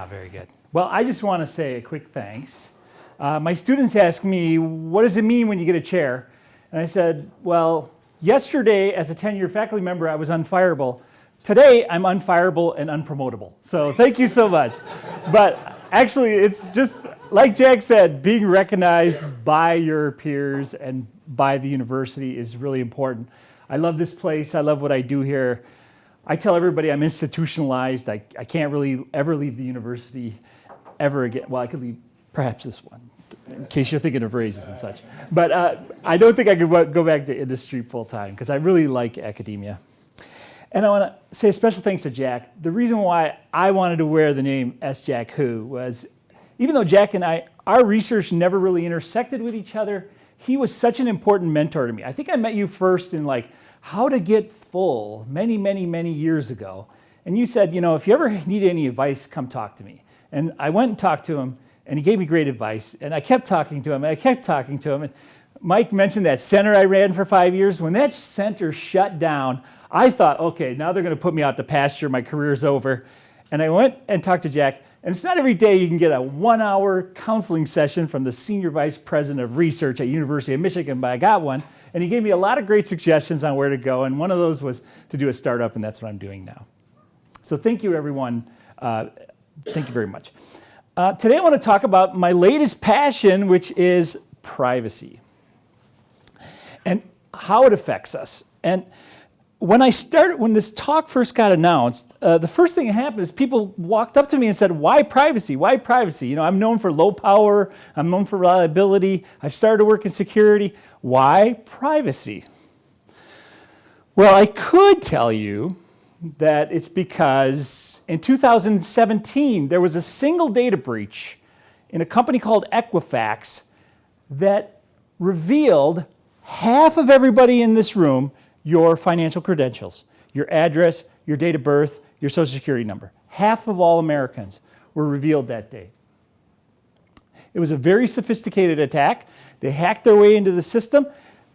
Ah, very good. Well, I just want to say a quick thanks. Uh, my students ask me, what does it mean when you get a chair? And I said, well, yesterday as a 10-year faculty member, I was unfireable. Today, I'm unfireable and unpromotable. So thank you so much. but actually, it's just, like Jack said, being recognized by your peers and by the university is really important. I love this place. I love what I do here. I tell everybody I'm institutionalized. I, I can't really ever leave the university ever again. Well, I could leave perhaps this one, in case you're thinking of raises and such. But uh, I don't think I could go back to industry full time because I really like academia. And I want to say a special thanks to Jack. The reason why I wanted to wear the name S. Jack Hu was, even though Jack and I, our research never really intersected with each other, he was such an important mentor to me. I think I met you first in like how to get full many, many, many years ago. And you said, you know, if you ever need any advice, come talk to me. And I went and talked to him and he gave me great advice. And I kept talking to him and I kept talking to him. And Mike mentioned that center I ran for five years. When that center shut down, I thought, okay, now they're going to put me out to pasture. My career's over. And I went and talked to Jack. And it's not every day you can get a one hour counseling session from the Senior Vice President of Research at University of Michigan, but I got one. And he gave me a lot of great suggestions on where to go. And one of those was to do a startup, and that's what I'm doing now. So thank you, everyone. Uh, thank you very much. Uh, today I want to talk about my latest passion, which is privacy and how it affects us. And when I started, when this talk first got announced, uh, the first thing that happened is people walked up to me and said, why privacy? Why privacy? You know, I'm known for low power. I'm known for reliability. I've started to work in security. Why privacy? Well, I could tell you that it's because in 2017, there was a single data breach in a company called Equifax that revealed half of everybody in this room your financial credentials, your address, your date of birth, your social security number. Half of all Americans were revealed that day. It was a very sophisticated attack. They hacked their way into the system.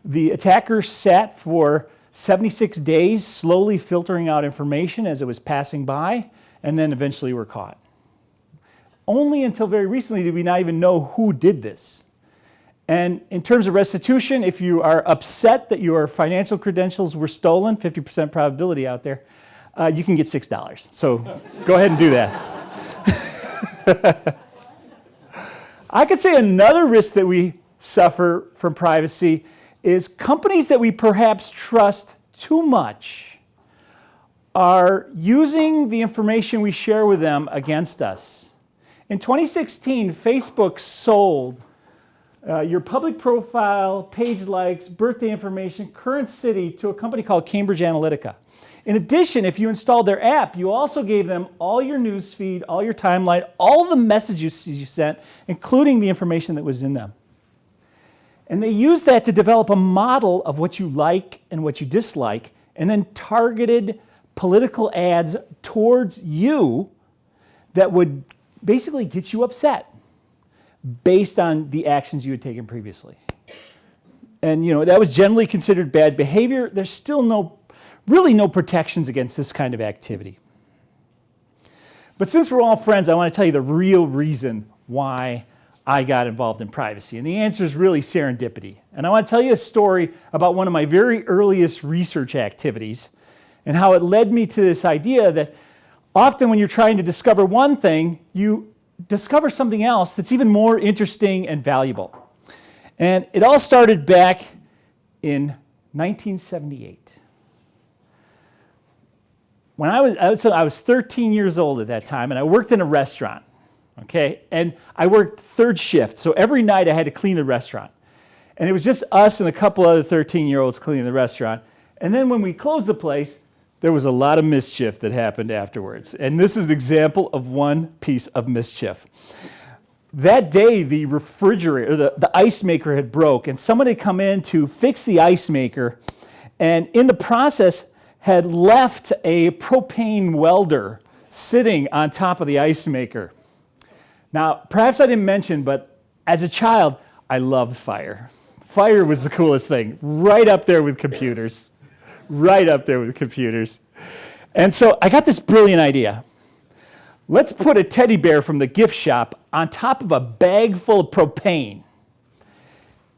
The attackers sat for 76 days slowly filtering out information as it was passing by and then eventually were caught. Only until very recently did we not even know who did this. And in terms of restitution, if you are upset that your financial credentials were stolen, 50% probability out there, uh, you can get $6. So go ahead and do that. I could say another risk that we suffer from privacy is companies that we perhaps trust too much are using the information we share with them against us. In 2016, Facebook sold uh, your public profile, page likes, birthday information, current city to a company called Cambridge Analytica. In addition, if you installed their app, you also gave them all your news feed, all your timeline, all the messages you sent, including the information that was in them. And they used that to develop a model of what you like and what you dislike, and then targeted political ads towards you that would basically get you upset based on the actions you had taken previously. And you know, that was generally considered bad behavior. There's still no, really no protections against this kind of activity. But since we're all friends, I want to tell you the real reason why I got involved in privacy. And the answer is really serendipity. And I want to tell you a story about one of my very earliest research activities and how it led me to this idea that often when you're trying to discover one thing, you discover something else that's even more interesting and valuable. And it all started back in 1978. When I was, I was, I was 13 years old at that time, and I worked in a restaurant, okay? And I worked third shift, so every night I had to clean the restaurant. And it was just us and a couple other 13-year-olds cleaning the restaurant. And then when we closed the place, there was a lot of mischief that happened afterwards. And this is an example of one piece of mischief. That day, the refrigerator, the, the ice maker had broke, and someone had come in to fix the ice maker, and in the process had left a propane welder sitting on top of the ice maker. Now, perhaps I didn't mention, but as a child, I loved fire. Fire was the coolest thing, right up there with computers right up there with computers. And so I got this brilliant idea. let's put a teddy bear from the gift shop on top of a bag full of propane.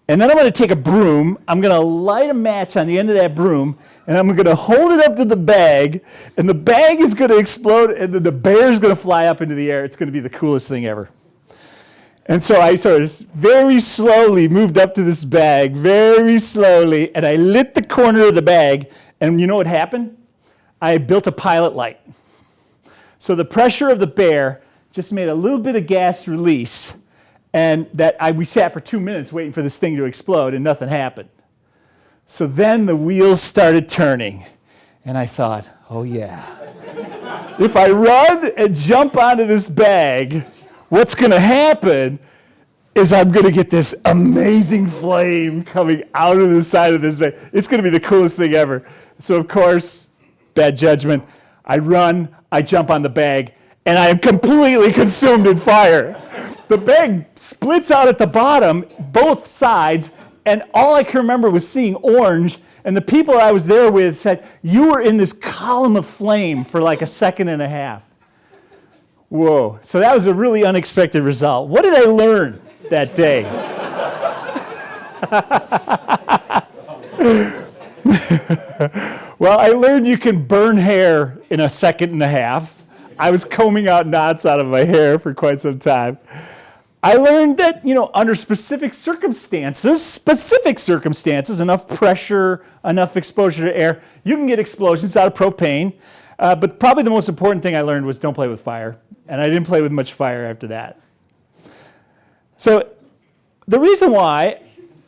And then I'm going to take a broom, I'm going to light a match on the end of that broom, and I'm going to hold it up to the bag, and the bag is going to explode, and then the bear is going to fly up into the air. It's going to be the coolest thing ever. And so I sort of very slowly moved up to this bag, very slowly, and I lit the corner of the bag, and you know what happened? I built a pilot light. So the pressure of the bear just made a little bit of gas release, and that I, we sat for two minutes waiting for this thing to explode and nothing happened. So then the wheels started turning and I thought, oh yeah. if I run and jump onto this bag, what's gonna happen is I'm gonna get this amazing flame coming out of the side of this bag. It's gonna be the coolest thing ever. So of course, bad judgment, I run, I jump on the bag, and I am completely consumed in fire. The bag splits out at the bottom, both sides, and all I can remember was seeing orange. And the people I was there with said, You were in this column of flame for like a second and a half. Whoa. So that was a really unexpected result. What did I learn that day? well, I learned you can burn hair in a second and a half. I was combing out knots out of my hair for quite some time. I learned that, you know, under specific circumstances, specific circumstances, enough pressure, enough exposure to air, you can get explosions out of propane. Uh, but probably the most important thing I learned was don't play with fire. And I didn't play with much fire after that. So the reason why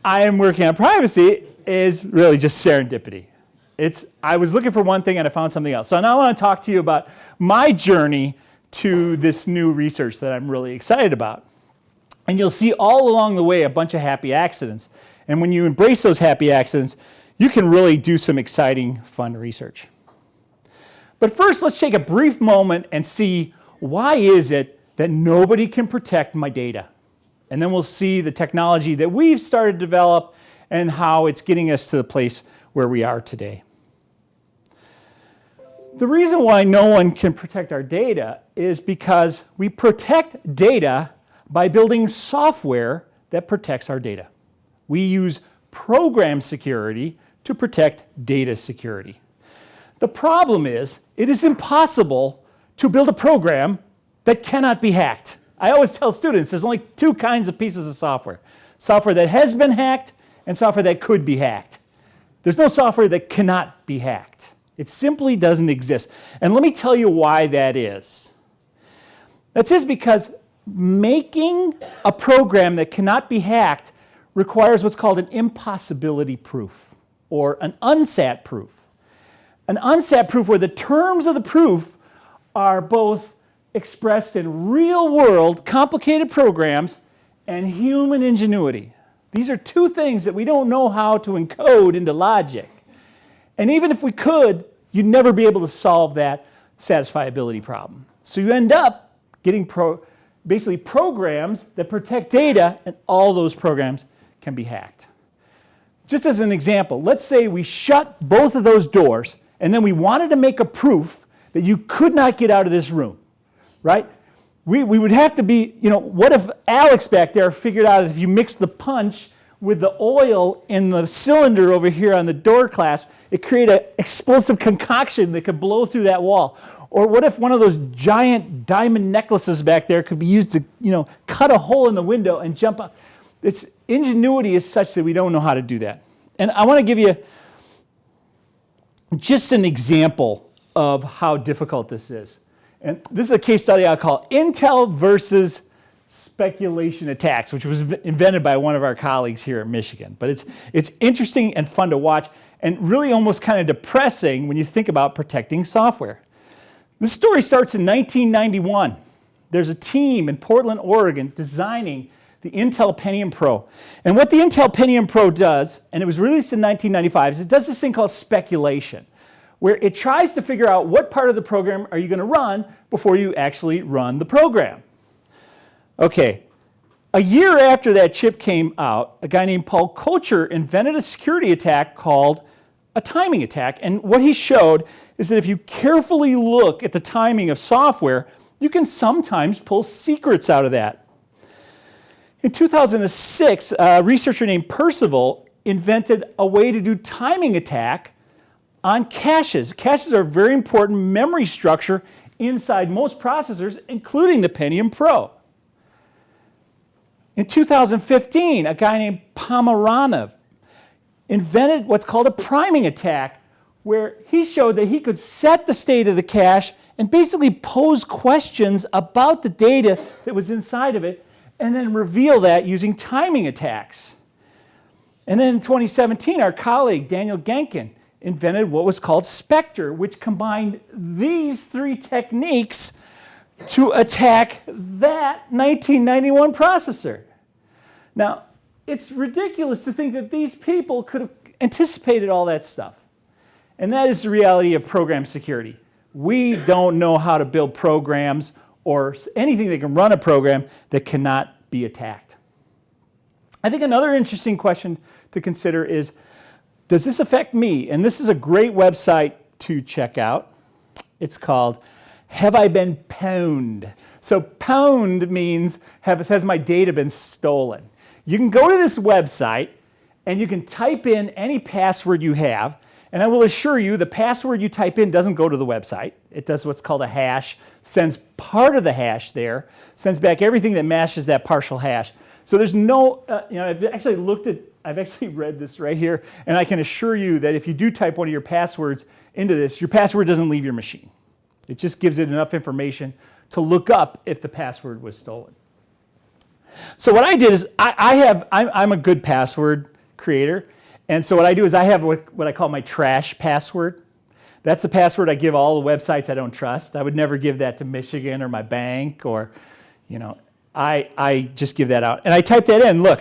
I am working on privacy is really just serendipity. It's, I was looking for one thing and I found something else. So now I want to talk to you about my journey to this new research that I'm really excited about. And you'll see all along the way a bunch of happy accidents. And when you embrace those happy accidents, you can really do some exciting, fun research. But first, let's take a brief moment and see why is it that nobody can protect my data? And then we'll see the technology that we've started to develop and how it's getting us to the place where we are today. The reason why no one can protect our data is because we protect data by building software that protects our data. We use program security to protect data security. The problem is it is impossible to build a program that cannot be hacked. I always tell students there's only two kinds of pieces of software. Software that has been hacked and software that could be hacked. There's no software that cannot be hacked. It simply doesn't exist. And let me tell you why that is. That's because making a program that cannot be hacked requires what's called an impossibility proof or an unsat proof. An unsat proof where the terms of the proof are both expressed in real world complicated programs and human ingenuity. These are two things that we don't know how to encode into logic. And even if we could, you'd never be able to solve that satisfiability problem. So you end up getting pro basically programs that protect data, and all those programs can be hacked. Just as an example, let's say we shut both of those doors, and then we wanted to make a proof that you could not get out of this room, right? We, we would have to be, you know, what if Alex back there figured out if you mix the punch with the oil in the cylinder over here on the door clasp, it created an explosive concoction that could blow through that wall. Or what if one of those giant diamond necklaces back there could be used to, you know, cut a hole in the window and jump up? Its ingenuity is such that we don't know how to do that. And I want to give you just an example of how difficult this is. And this is a case study I call Intel versus speculation attacks, which was invented by one of our colleagues here in Michigan. But it's, it's interesting and fun to watch and really almost kind of depressing when you think about protecting software. This story starts in 1991. There's a team in Portland, Oregon designing the Intel Pentium Pro. And what the Intel Pentium Pro does, and it was released in 1995, is it does this thing called speculation, where it tries to figure out what part of the program are you going to run before you actually run the program. Okay, a year after that chip came out, a guy named Paul Kocher invented a security attack called a timing attack. And what he showed is that if you carefully look at the timing of software, you can sometimes pull secrets out of that. In 2006, a researcher named Percival invented a way to do timing attack on caches. Caches are a very important memory structure inside most processors, including the Pentium Pro. In 2015, a guy named Pomeranov invented what's called a priming attack, where he showed that he could set the state of the cache and basically pose questions about the data that was inside of it, and then reveal that using timing attacks. And then in 2017, our colleague, Daniel Genkin, invented what was called Spectre, which combined these three techniques to attack that 1991 processor. Now, it's ridiculous to think that these people could have anticipated all that stuff. And that is the reality of program security. We don't know how to build programs or anything that can run a program that cannot be attacked. I think another interesting question to consider is, does this affect me? And this is a great website to check out. It's called Have I Been Pwned? So pwned means, have, has my data been stolen? You can go to this website and you can type in any password you have and I will assure you the password you type in doesn't go to the website. It does what's called a hash, sends part of the hash there, sends back everything that matches that partial hash. So there's no, uh, you know, I've actually looked at, I've actually read this right here, and I can assure you that if you do type one of your passwords into this, your password doesn't leave your machine. It just gives it enough information to look up if the password was stolen. So what I did is I, I have, I'm, I'm a good password creator, and so what I do is I have what, I call my trash password. That's the password I give all the websites I don't trust. I would never give that to Michigan or my bank or, you know, I, I just give that out. And I type that in, look,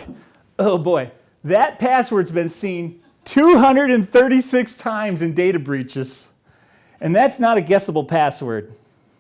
oh boy, that password's been seen 236 times in data breaches. And that's not a guessable password.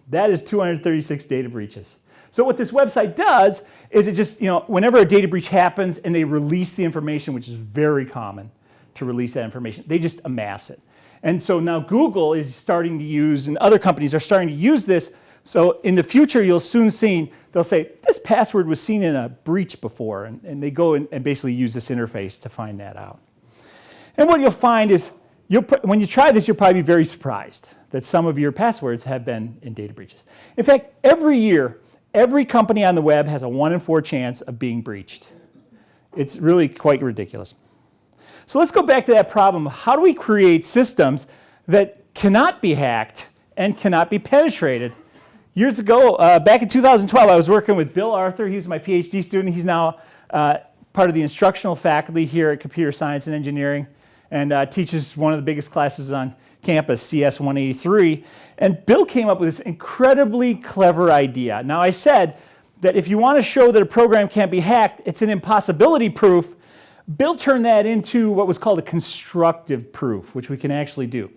That is 236 data breaches. So what this website does is it just, you know, whenever a data breach happens and they release the information, which is very common, to release that information. They just amass it. And so now Google is starting to use, and other companies are starting to use this. So in the future, you'll soon see, they'll say, this password was seen in a breach before. And, and they go and, and basically use this interface to find that out. And what you'll find is, you'll, when you try this, you'll probably be very surprised that some of your passwords have been in data breaches. In fact, every year, every company on the web has a one in four chance of being breached. It's really quite ridiculous. So let's go back to that problem. How do we create systems that cannot be hacked and cannot be penetrated? Years ago, uh, back in 2012, I was working with Bill Arthur. He was my PhD student. He's now uh, part of the instructional faculty here at Computer Science and Engineering and uh, teaches one of the biggest classes on campus, CS 183. And Bill came up with this incredibly clever idea. Now I said that if you want to show that a program can't be hacked, it's an impossibility proof, Bill turned that into what was called a constructive proof, which we can actually do.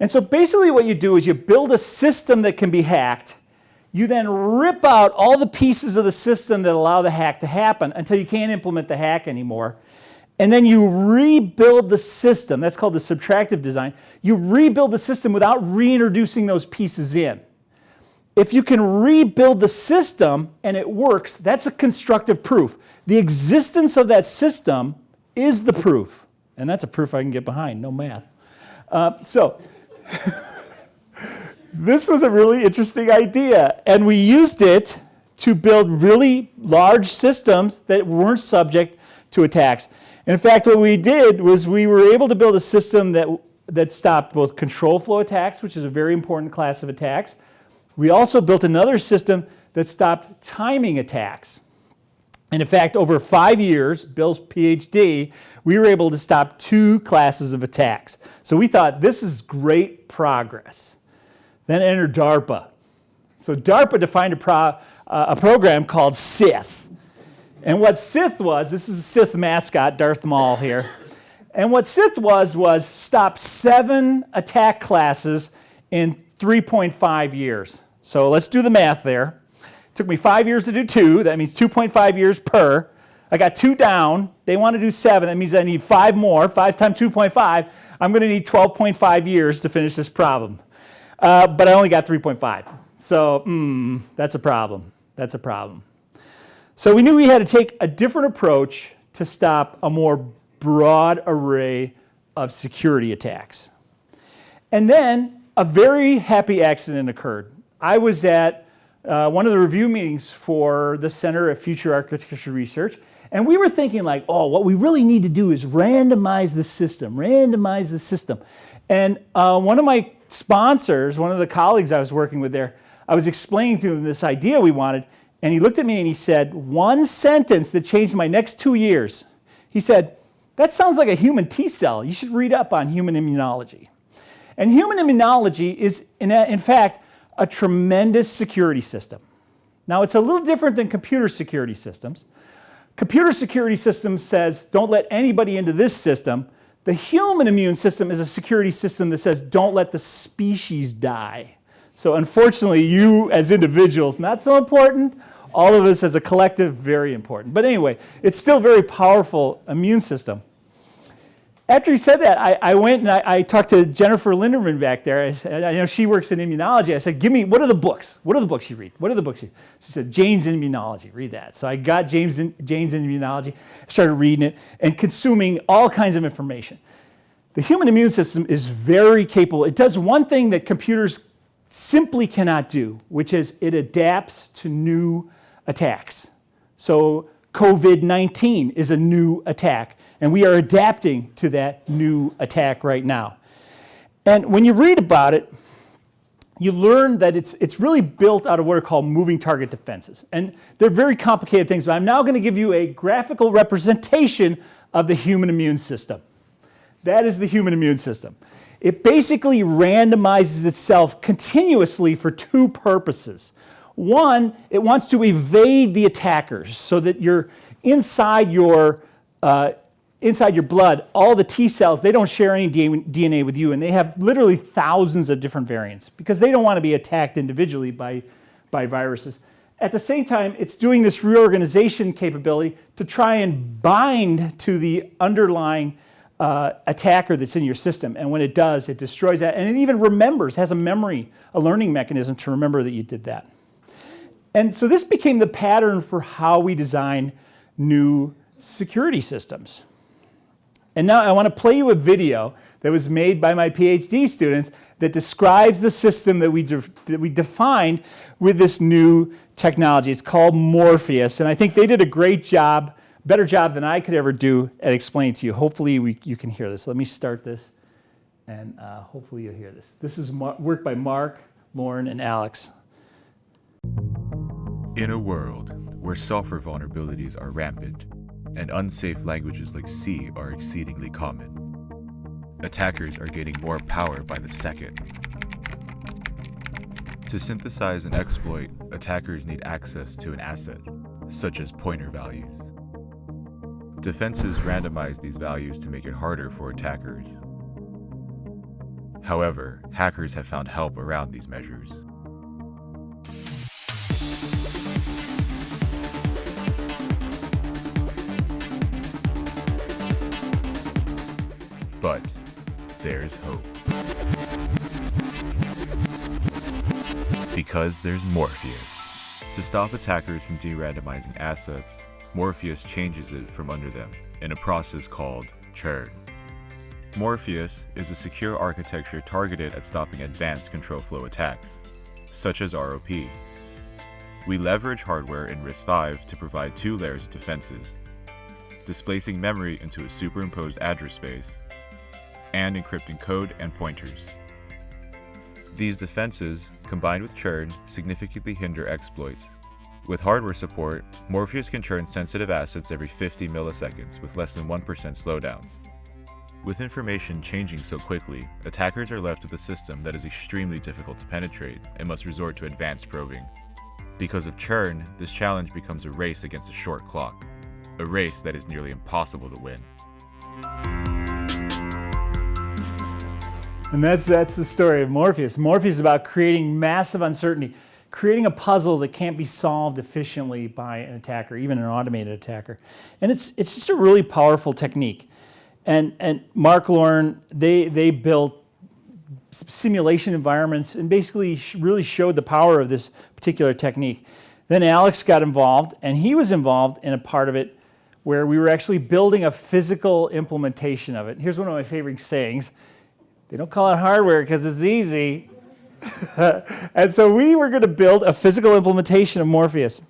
And so basically what you do is you build a system that can be hacked. You then rip out all the pieces of the system that allow the hack to happen until you can't implement the hack anymore. And then you rebuild the system. That's called the subtractive design. You rebuild the system without reintroducing those pieces in. If you can rebuild the system and it works, that's a constructive proof. The existence of that system is the proof. And that's a proof I can get behind, no math. Uh, so, this was a really interesting idea. And we used it to build really large systems that weren't subject to attacks. In fact, what we did was we were able to build a system that, that stopped both control flow attacks, which is a very important class of attacks. We also built another system that stopped timing attacks. And in fact, over five years, Bill's PhD, we were able to stop two classes of attacks. So we thought this is great progress. Then enter DARPA. So DARPA defined a, pro, uh, a program called SSITH. And what SSITH was, this is Scythe mascot, Darth Maul here. And what SSITH was, was stop seven attack classes in 3.5 years. So let's do the math there. It took me five years to do two. That means 2.5 years per. I got two down. They want to do seven. That means I need five more. Five times 2.5. I'm going to need 12.5 years to finish this problem. Uh, but I only got 3.5. So mm, that's a problem. That's a problem. So we knew we had to take a different approach to stop a more broad array of security attacks. And then a very happy accident occurred. I was at uh, one of the review meetings for the Center of Future Architecture Research, and we were thinking like, oh, what we really need to do is randomize the system, randomize the system. And uh, one of my sponsors, one of the colleagues I was working with there, I was explaining to him this idea we wanted, and he looked at me and he said, one sentence that changed my next two years. He said, that sounds like a human T cell. You should read up on human immunology. And human immunology is, in, in fact, a tremendous security system. Now, it's a little different than computer security systems. Computer security system says, don't let anybody into this system. The human immune system is a security system that says, don't let the species die. So unfortunately, you as individuals, not so important. All of us as a collective, very important. But anyway, it's still very powerful immune system. After he said that, I, I went and I, I, talked to Jennifer Linderman back there. I, said, I know she works in immunology. I said, give me, what are the books? What are the books you read? What are the books you She said, Jane's Immunology, read that. So I got James in, Jane's Immunology, started reading it and consuming all kinds of information. The human immune system is very capable. It does one thing that computers simply cannot do, which is it adapts to new attacks. So COVID-19 is a new attack, and we are adapting to that new attack right now. And when you read about it, you learn that it's, it's really built out of what are called moving target defenses. And they're very complicated things, but I'm now going to give you a graphical representation of the human immune system. That is the human immune system. It basically randomizes itself continuously for two purposes. One, it wants to evade the attackers so that you're inside your, uh, inside your blood, all the T cells, they don't share any DNA with you and they have literally thousands of different variants because they don't want to be attacked individually by, by viruses. At the same time, it's doing this reorganization capability to try and bind to the underlying uh, attacker that's in your system. And when it does, it destroys that. And it even remembers, has a memory, a learning mechanism to remember that you did that. And so this became the pattern for how we design new security systems. And now I want to play you a video that was made by my PhD students that describes the system that we, that we defined with this new technology. It's called Morpheus, and I think they did a great job better job than I could ever do at explaining to you. Hopefully we, you can hear this. Let me start this and uh, hopefully you'll hear this. This is work by Mark, Lauren, and Alex. In a world where software vulnerabilities are rampant and unsafe languages like C are exceedingly common, attackers are gaining more power by the second. To synthesize an exploit, attackers need access to an asset, such as pointer values. Defenses randomize these values to make it harder for attackers. However, hackers have found help around these measures. But there's hope. Because there's Morpheus. To stop attackers from de-randomizing assets, Morpheus changes it from under them in a process called churn. Morpheus is a secure architecture targeted at stopping advanced control flow attacks, such as ROP. We leverage hardware in RISC-V to provide two layers of defenses, displacing memory into a superimposed address space, and encrypting code and pointers. These defenses, combined with churn, significantly hinder exploits with hardware support, Morpheus can churn sensitive assets every 50 milliseconds with less than 1% slowdowns. With information changing so quickly, attackers are left with a system that is extremely difficult to penetrate and must resort to advanced probing. Because of churn, this challenge becomes a race against a short clock, a race that is nearly impossible to win. And that's, that's the story of Morpheus. Morpheus is about creating massive uncertainty creating a puzzle that can't be solved efficiently by an attacker, even an automated attacker. And it's, it's just a really powerful technique. And, and Mark Lauren, they, they built simulation environments and basically really showed the power of this particular technique. Then Alex got involved, and he was involved in a part of it where we were actually building a physical implementation of it. Here's one of my favorite sayings they don't call it hardware because it's easy. and so we were going to build a physical implementation of Morpheus.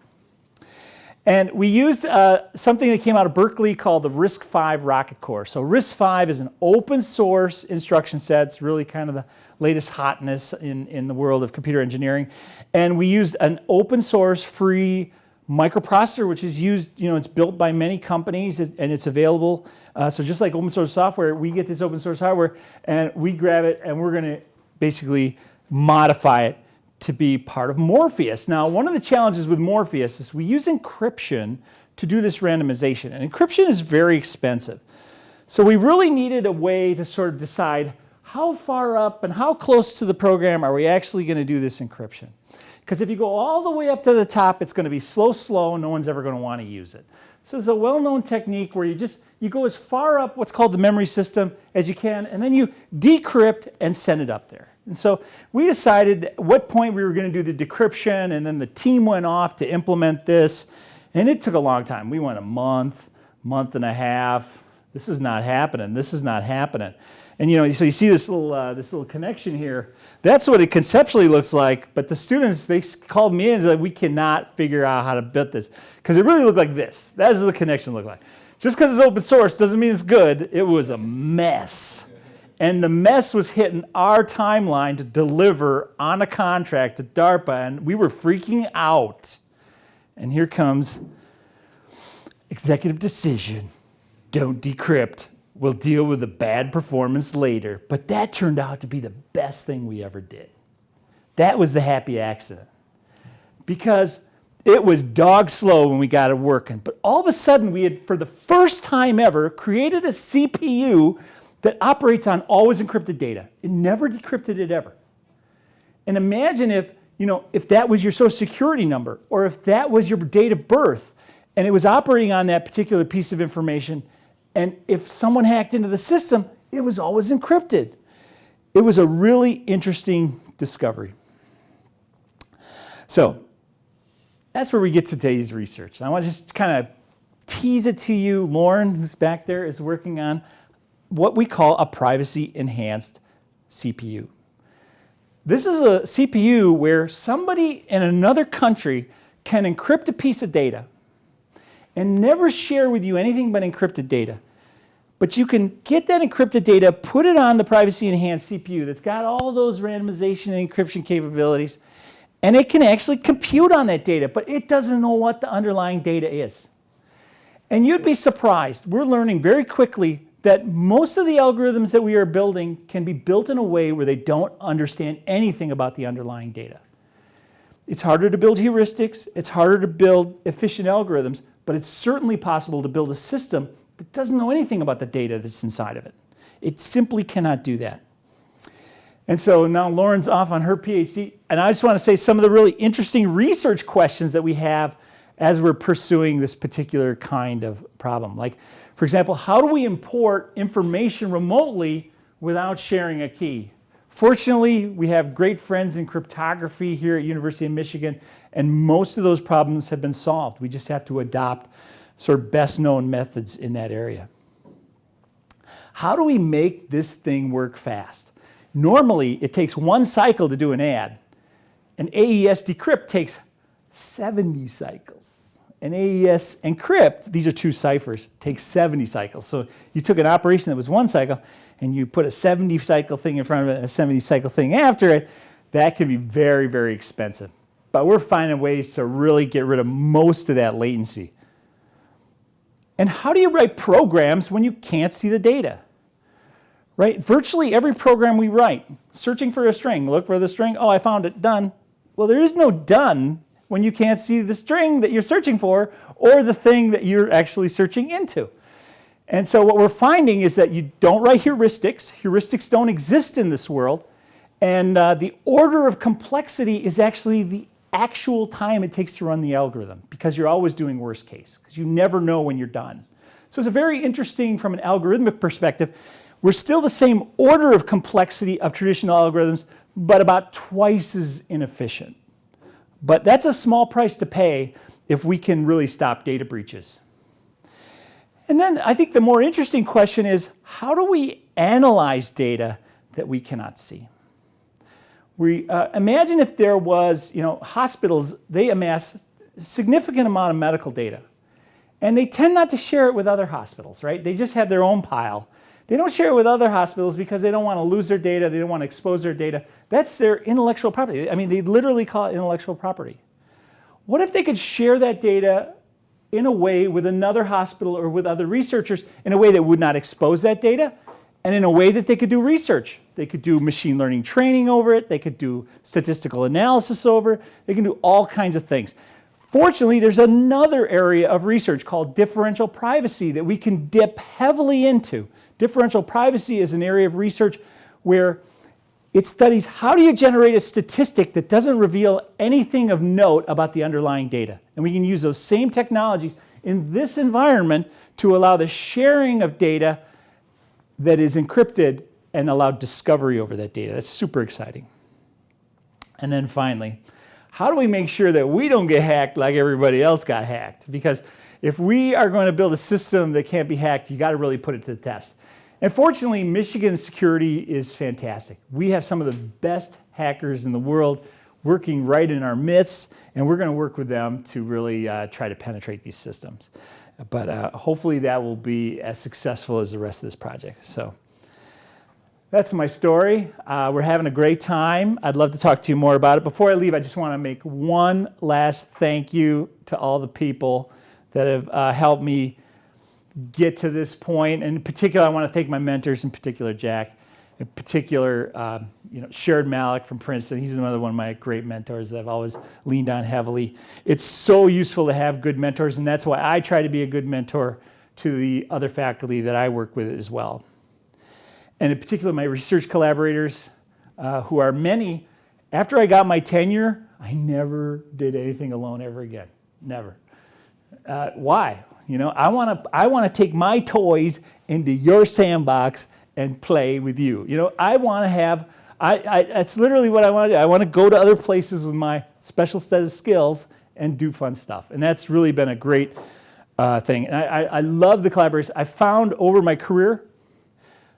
And we used uh, something that came out of Berkeley called the RISC-V rocket core. So RISC-V is an open source instruction set. It's really kind of the latest hotness in, in the world of computer engineering. And we used an open source free microprocessor, which is used, you know, it's built by many companies and it's available. Uh, so just like open source software, we get this open source hardware and we grab it and we're going to basically modify it to be part of Morpheus. Now, one of the challenges with Morpheus is we use encryption to do this randomization, and encryption is very expensive. So we really needed a way to sort of decide how far up and how close to the program are we actually going to do this encryption. Because if you go all the way up to the top, it's going to be slow, slow, no one's ever going to want to use it. So it's a well-known technique where you just you go as far up what's called the memory system as you can, and then you decrypt and send it up there. And so we decided at what point we were going to do the decryption, and then the team went off to implement this. And it took a long time. We went a month, month and a half. This is not happening. This is not happening. And you know, so you see this little uh, this little connection here. That's what it conceptually looks like. But the students they called me in and said we cannot figure out how to build this because it really looked like this. That's what the connection looked like. Just because it's open source doesn't mean it's good. It was a mess. And the mess was hitting our timeline to deliver on a contract to DARPA, and we were freaking out. And here comes executive decision don't decrypt. We'll deal with the bad performance later. But that turned out to be the best thing we ever did. That was the happy accident. Because it was dog slow when we got it working. But all of a sudden, we had, for the first time ever, created a CPU that operates on always encrypted data. It never decrypted it ever. And imagine if, you know, if that was your social security number or if that was your date of birth and it was operating on that particular piece of information and if someone hacked into the system, it was always encrypted. It was a really interesting discovery. So that's where we get today's research. I want to just kind of tease it to you. Lauren, who's back there, is working on what we call a privacy enhanced CPU. This is a CPU where somebody in another country can encrypt a piece of data and never share with you anything but encrypted data. But you can get that encrypted data, put it on the privacy enhanced CPU that's got all those randomization and encryption capabilities, and it can actually compute on that data, but it doesn't know what the underlying data is. And you'd be surprised. We're learning very quickly that most of the algorithms that we are building can be built in a way where they don't understand anything about the underlying data. It's harder to build heuristics, it's harder to build efficient algorithms, but it's certainly possible to build a system that doesn't know anything about the data that's inside of it. It simply cannot do that. And so now Lauren's off on her PhD, and I just want to say some of the really interesting research questions that we have as we're pursuing this particular kind of problem. Like, for example, how do we import information remotely without sharing a key? Fortunately, we have great friends in cryptography here at University of Michigan, and most of those problems have been solved. We just have to adopt sort of best known methods in that area. How do we make this thing work fast? Normally, it takes one cycle to do an add. An AES decrypt takes 70 cycles. An AES encrypt, these are two ciphers, takes 70 cycles. So you took an operation that was one cycle and you put a 70 cycle thing in front of it a 70 cycle thing after it, that can be very, very expensive. But we're finding ways to really get rid of most of that latency. And how do you write programs when you can't see the data? Right? Virtually every program we write, searching for a string, look for the string, oh, I found it, done. Well, there is no done when you can't see the string that you're searching for or the thing that you're actually searching into. And so what we're finding is that you don't write heuristics. Heuristics don't exist in this world. And uh, the order of complexity is actually the actual time it takes to run the algorithm because you're always doing worst case because you never know when you're done. So it's a very interesting from an algorithmic perspective. We're still the same order of complexity of traditional algorithms, but about twice as inefficient. But that's a small price to pay if we can really stop data breaches. And then I think the more interesting question is, how do we analyze data that we cannot see? We, uh, imagine if there was, you know, hospitals, they amass significant amount of medical data. And they tend not to share it with other hospitals, right? They just have their own pile. They don't share it with other hospitals because they don't want to lose their data, they don't want to expose their data. That's their intellectual property. I mean, they literally call it intellectual property. What if they could share that data in a way with another hospital or with other researchers in a way that would not expose that data and in a way that they could do research. They could do machine learning training over it, they could do statistical analysis over it, they can do all kinds of things. Fortunately, there's another area of research called differential privacy that we can dip heavily into. Differential privacy is an area of research where it studies how do you generate a statistic that doesn't reveal anything of note about the underlying data. And we can use those same technologies in this environment to allow the sharing of data that is encrypted and allow discovery over that data. That's super exciting. And then finally, how do we make sure that we don't get hacked like everybody else got hacked? Because if we are going to build a system that can't be hacked, you got to really put it to the test. And fortunately, Michigan's security is fantastic. We have some of the best hackers in the world working right in our midst, and we're going to work with them to really uh, try to penetrate these systems. But uh, hopefully that will be as successful as the rest of this project. So that's my story. Uh, we're having a great time. I'd love to talk to you more about it. Before I leave, I just want to make one last thank you to all the people that have uh, helped me get to this point. And in particular, I want to thank my mentors, in particular Jack, in particular, uh, you know, Sharad Malik from Princeton. He's another one of my great mentors that I've always leaned on heavily. It's so useful to have good mentors, and that's why I try to be a good mentor to the other faculty that I work with as well and in particular my research collaborators, uh, who are many, after I got my tenure, I never did anything alone ever again, never. Uh, why? You know, I want to I want to take my toys into your sandbox and play with you. You know, I want to have, I, I, that's literally what I want to do. I want to go to other places with my special set of skills and do fun stuff. And that's really been a great uh, thing. And I, I, I love the collaboration. I found over my career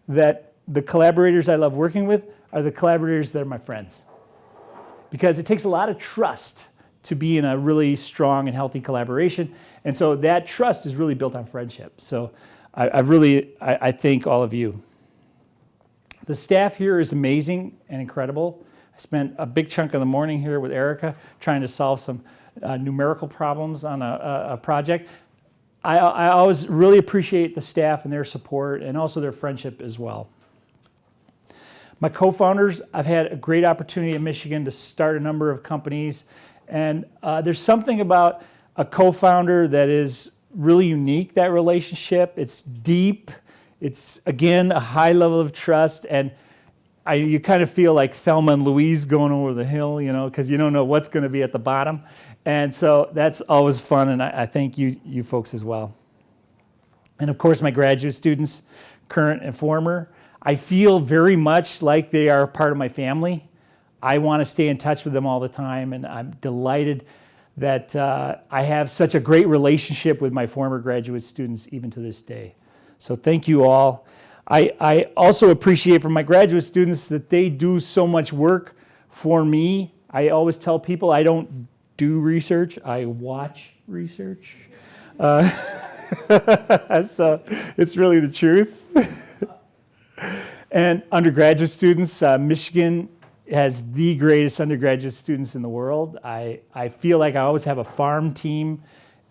that the collaborators I love working with are the collaborators that are my friends. Because it takes a lot of trust to be in a really strong and healthy collaboration. And so that trust is really built on friendship. So I, I really, I, I thank all of you. The staff here is amazing and incredible. I spent a big chunk of the morning here with Erica trying to solve some uh, numerical problems on a, a, project. I, I always really appreciate the staff and their support and also their friendship as well. My co-founders, I've had a great opportunity in Michigan to start a number of companies. And uh, there's something about a co-founder that is really unique, that relationship. It's deep. It's, again, a high level of trust. And I, you kind of feel like Thelma and Louise going over the hill, you know, because you don't know what's going to be at the bottom. And so that's always fun, and I, I thank you, you folks as well. And of course, my graduate students, current and former, I feel very much like they are part of my family. I want to stay in touch with them all the time, and I'm delighted that uh, I have such a great relationship with my former graduate students even to this day. So thank you all. I, I also appreciate from my graduate students that they do so much work for me. I always tell people I don't do research, I watch research. Uh, so it's really the truth. And undergraduate students, uh, Michigan has the greatest undergraduate students in the world. I, I feel like I always have a farm team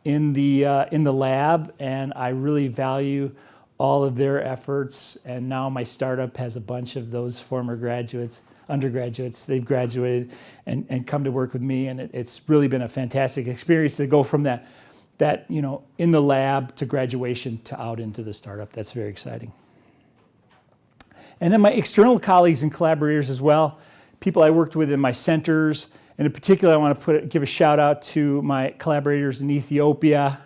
in the, uh, in the lab, and I really value all of their efforts. And now my startup has a bunch of those former graduates, undergraduates. They've graduated and, and come to work with me, and it, it's really been a fantastic experience to go from that, that, you know, in the lab to graduation to out into the startup. That's very exciting. And then my external colleagues and collaborators as well, people I worked with in my centers, and in particular I want to put, give a shout out to my collaborators in Ethiopia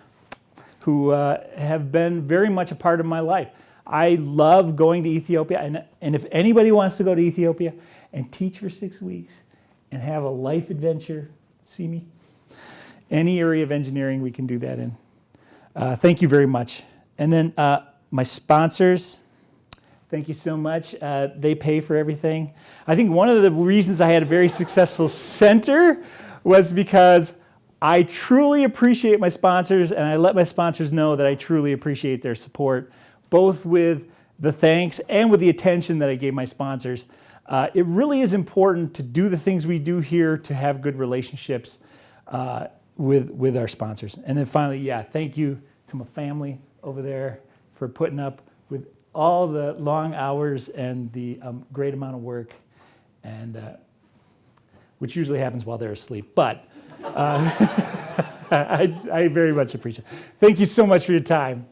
who uh, have been very much a part of my life. I love going to Ethiopia, and, and if anybody wants to go to Ethiopia and teach for six weeks and have a life adventure, see me. Any area of engineering we can do that in. Uh, thank you very much. And then uh, my sponsors, thank you so much. Uh, they pay for everything. I think one of the reasons I had a very successful center was because I truly appreciate my sponsors and I let my sponsors know that I truly appreciate their support, both with the thanks and with the attention that I gave my sponsors. Uh, it really is important to do the things we do here to have good relationships uh, with, with our sponsors. And then finally, yeah, thank you to my family over there for putting up all the long hours and the um, great amount of work, and uh, which usually happens while they're asleep. But uh, I, I very much appreciate it. Thank you so much for your time.